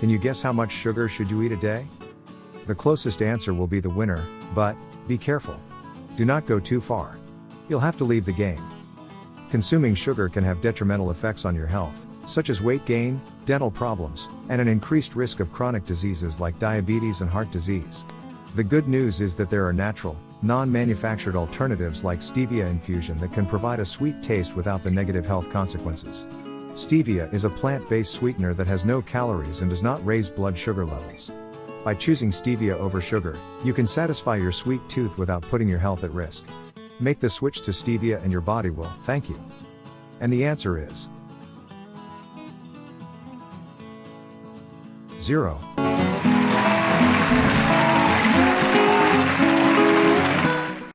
Can you guess how much sugar should you eat a day? The closest answer will be the winner, but, be careful. Do not go too far. You'll have to leave the game. Consuming sugar can have detrimental effects on your health, such as weight gain, dental problems, and an increased risk of chronic diseases like diabetes and heart disease. The good news is that there are natural, non-manufactured alternatives like stevia infusion that can provide a sweet taste without the negative health consequences. Stevia is a plant-based sweetener that has no calories and does not raise blood sugar levels. By choosing stevia over sugar, you can satisfy your sweet tooth without putting your health at risk. Make the switch to stevia and your body will thank you. And the answer is 0.